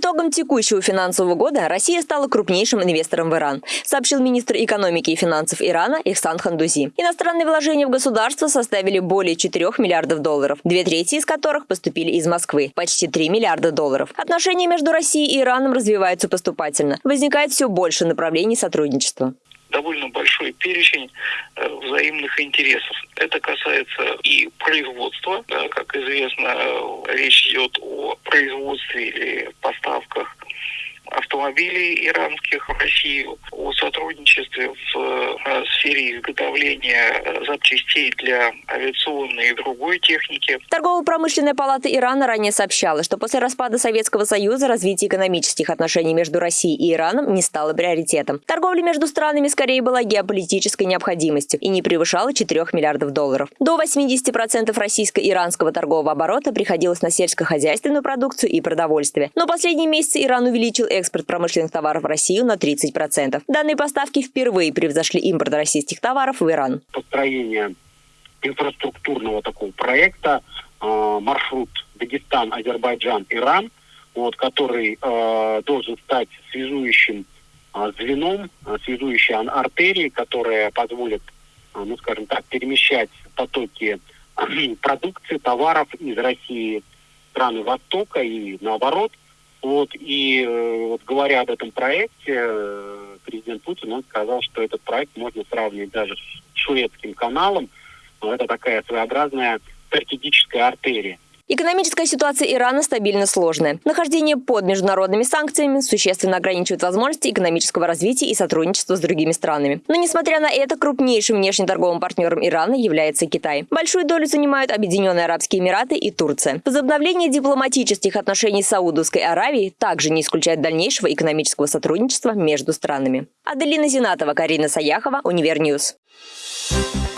итогам текущего финансового года Россия стала крупнейшим инвестором в Иран, сообщил министр экономики и финансов Ирана Ихсан Хандузи. Иностранные вложения в государство составили более 4 миллиардов долларов, две трети из которых поступили из Москвы, почти 3 миллиарда долларов. Отношения между Россией и Ираном развиваются поступательно. Возникает все больше направлений сотрудничества довольно большой перечень э, взаимных интересов. Это касается и производства. Как известно, речь идет о производстве или поставках автомобилей иранских в Россию, о сотрудничестве в э, сфере изготовления э, запчастей для авиационной и другой техники. Торгово-промышленная палата Ирана ранее сообщала, что после распада Советского Союза развитие экономических отношений между Россией и Ираном не стало приоритетом. Торговля между странами скорее была геополитической необходимостью и не превышала 4 миллиардов долларов. До 80% российско-иранского торгового оборота приходилось на сельскохозяйственную продукцию и продовольствие. Но последние месяцы Иран увеличил экспорт промышленных товаров в Россию на 30%. Данные поставки впервые превзошли импорт российских товаров в Иран. Построение инфраструктурного такого проекта э, маршрут Дагестан, Азербайджан, Иран, вот, который э, должен стать связующим э, звеном, связующей артерией, которая позволит, э, ну скажем так, перемещать потоки продукции, товаров из России страны Востока и наоборот – вот, и э, вот говоря об этом проекте, э, президент Путин, он сказал, что этот проект можно сравнивать даже с шведским каналом. Это такая своеобразная стратегическая артерия. Экономическая ситуация Ирана стабильно сложная. Нахождение под международными санкциями существенно ограничивает возможности экономического развития и сотрудничества с другими странами. Но несмотря на это, крупнейшим внешнеторговым партнером Ирана является Китай. Большую долю занимают Объединенные Арабские Эмираты и Турция. Возобновление дипломатических отношений с Саудовской Аравией также не исключает дальнейшего экономического сотрудничества между странами. Аделина Зинатова, Карина Саяхова, Универньюз. Thank you